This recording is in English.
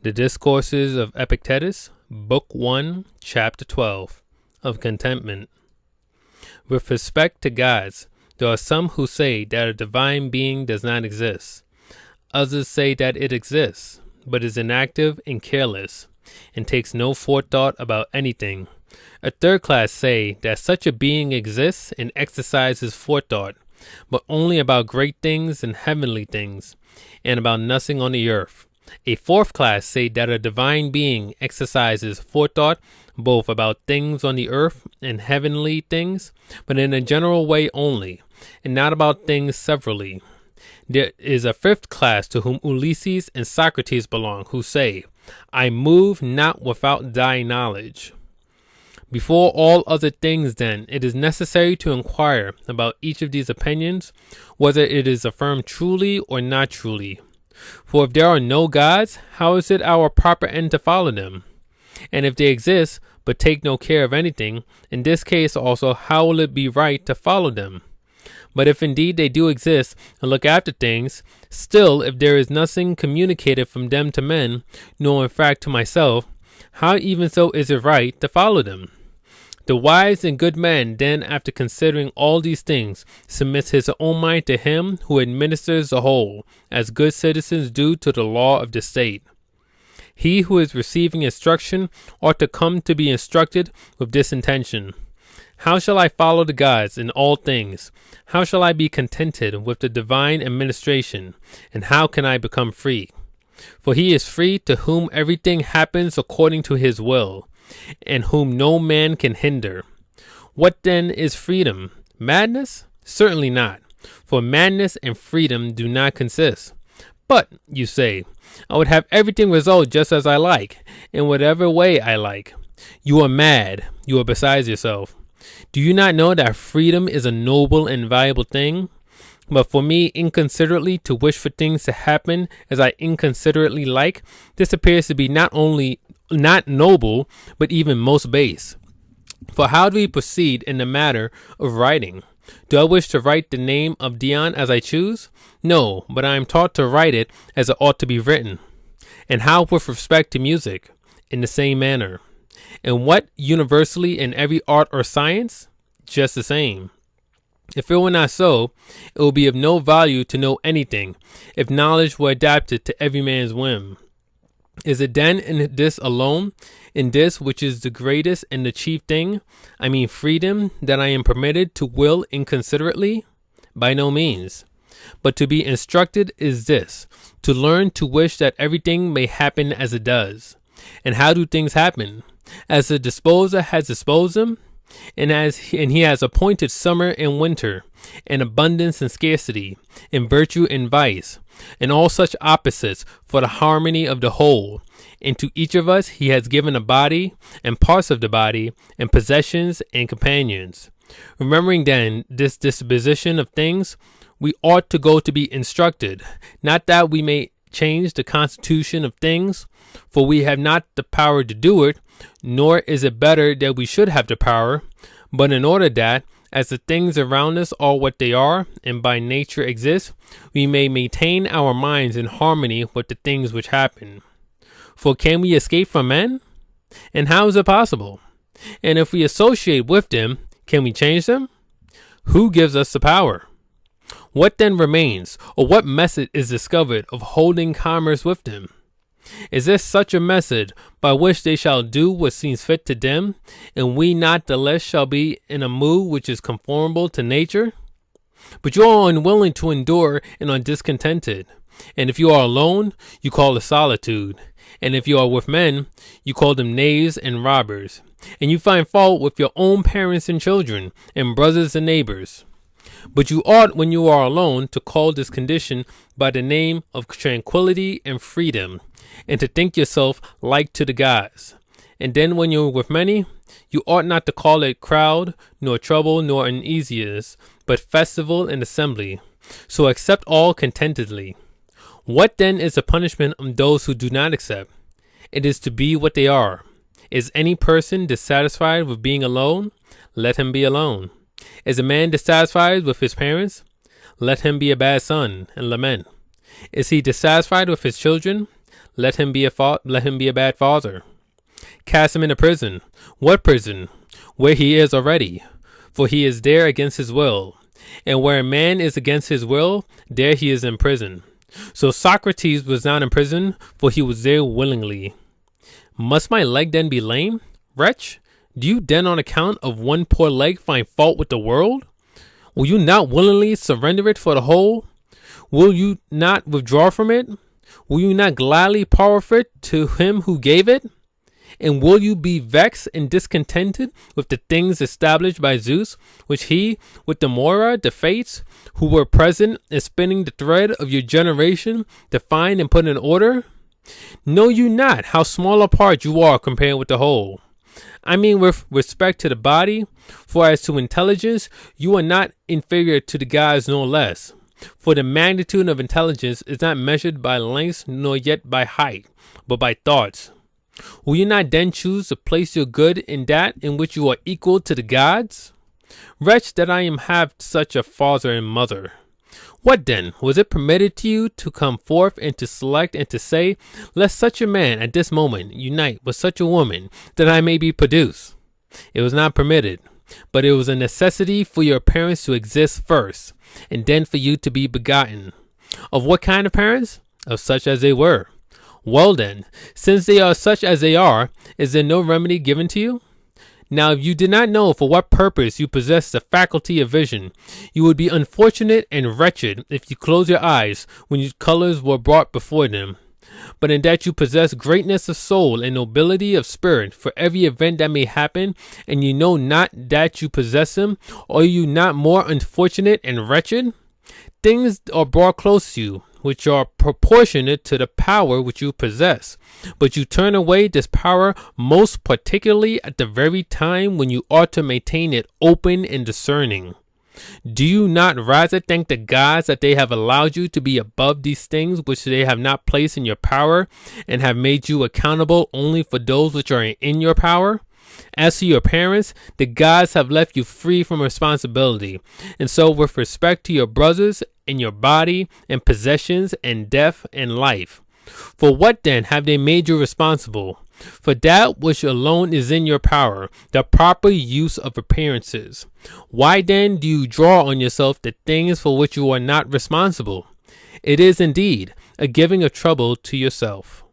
The Discourses of Epictetus, Book 1, Chapter 12, of Contentment. With respect to gods, there are some who say that a divine being does not exist. Others say that it exists, but is inactive and careless, and takes no forethought about anything. A third class say that such a being exists and exercises forethought, but only about great things and heavenly things, and about nothing on the earth. A fourth class say that a divine being exercises forethought both about things on the earth and heavenly things, but in a general way only, and not about things severally. There is a fifth class to whom Ulysses and Socrates belong, who say, I move not without thy knowledge. Before all other things, then, it is necessary to inquire about each of these opinions, whether it is affirmed truly or not truly. For if there are no gods, how is it our proper end to follow them? And if they exist, but take no care of anything, in this case also, how will it be right to follow them? But if indeed they do exist and look after things, still, if there is nothing communicated from them to men, nor in fact to myself, how even so is it right to follow them? The wise and good man then, after considering all these things, submits his own mind to him who administers the whole, as good citizens do to the law of the state. He who is receiving instruction ought to come to be instructed with this intention. How shall I follow the gods in all things? How shall I be contented with the divine administration? And how can I become free? For he is free to whom everything happens according to his will and whom no man can hinder. What then is freedom? Madness? Certainly not, for madness and freedom do not consist. But, you say, I would have everything result just as I like, in whatever way I like. You are mad. You are besides yourself. Do you not know that freedom is a noble and valuable thing? But for me, inconsiderately to wish for things to happen as I inconsiderately like, this appears to be not only not noble, but even most base. For how do we proceed in the matter of writing? Do I wish to write the name of Dion as I choose? No, but I am taught to write it as it ought to be written. And how with respect to music? In the same manner. And what universally in every art or science? Just the same. If it were not so, it would be of no value to know anything, if knowledge were adapted to every man's whim. Is it then in this alone, in this which is the greatest and the chief thing, I mean freedom, that I am permitted to will inconsiderately? By no means. But to be instructed is this to learn to wish that everything may happen as it does. And how do things happen? As the disposer has disposed them, and as and he has appointed summer and winter, and abundance and scarcity, and virtue and vice, and all such opposites for the harmony of the whole. And to each of us he has given a body, and parts of the body, and possessions and companions. Remembering then this disposition of things, we ought to go to be instructed, not that we may change the constitution of things, for we have not the power to do it, nor is it better that we should have the power, but in order that, as the things around us are what they are and by nature exist, we may maintain our minds in harmony with the things which happen. For can we escape from men? And how is it possible? And if we associate with them, can we change them? Who gives us the power? What then remains, or what method is discovered of holding commerce with them? Is this such a method by which they shall do what seems fit to them, and we not the less shall be in a mood which is conformable to nature? But you are unwilling to endure and are discontented. And if you are alone, you call it solitude. And if you are with men, you call them knaves and robbers. And you find fault with your own parents and children, and brothers and neighbors. But you ought, when you are alone, to call this condition by the name of tranquility and freedom, and to think yourself like to the gods. And then when you're with many, you ought not to call it crowd, nor trouble, nor uneasiness, but festival and assembly. So accept all contentedly. What then is the punishment of those who do not accept? It is to be what they are. Is any person dissatisfied with being alone? Let him be alone. Is a man dissatisfied with his parents? Let him be a bad son and lament. Is he dissatisfied with his children? let him be a fa- let him be a bad father. Cast him into prison. What prison? Where he is already, for he is there against his will. And where a man is against his will, there he is in prison. So Socrates was not in prison, for he was there willingly. Must my leg then be lame? Wretch, do you then on account of one poor leg find fault with the world? Will you not willingly surrender it for the whole? Will you not withdraw from it? Will you not gladly forfeit to him who gave it? And will you be vexed and discontented with the things established by Zeus, which he, with the Moira, the Fates, who were present in spinning the thread of your generation, defined and put in order? Know you not how small a part you are compared with the whole? I mean, with respect to the body, for as to intelligence, you are not inferior to the gods, no less. For the magnitude of intelligence is not measured by length nor yet by height, but by thoughts. Will you not then choose to place your good in that in which you are equal to the gods? Wretch that I am have such a father and mother. What then? Was it permitted to you to come forth and to select and to say, Let such a man at this moment unite with such a woman, that I may be produced? It was not permitted, but it was a necessity for your parents to exist first, and then for you to be begotten. Of what kind of parents? Of such as they were. Well then, since they are such as they are, is there no remedy given to you? Now, if you did not know for what purpose you possess the faculty of vision, you would be unfortunate and wretched if you closed your eyes when your colors were brought before them. But in that you possess greatness of soul and nobility of spirit for every event that may happen, and you know not that you possess them, are you not more unfortunate and wretched? Things are brought close to you, which are proportionate to the power which you possess. But you turn away this power most particularly at the very time when you ought to maintain it open and discerning. Do you not rather thank the gods that they have allowed you to be above these things which they have not placed in your power, and have made you accountable only for those which are in your power? As to your parents, the gods have left you free from responsibility. And so, with respect to your brothers and your body and possessions and death and life, for what then have they made you responsible? For that which alone is in your power, the proper use of appearances. Why then do you draw on yourself the things for which you are not responsible? It is indeed a giving of trouble to yourself.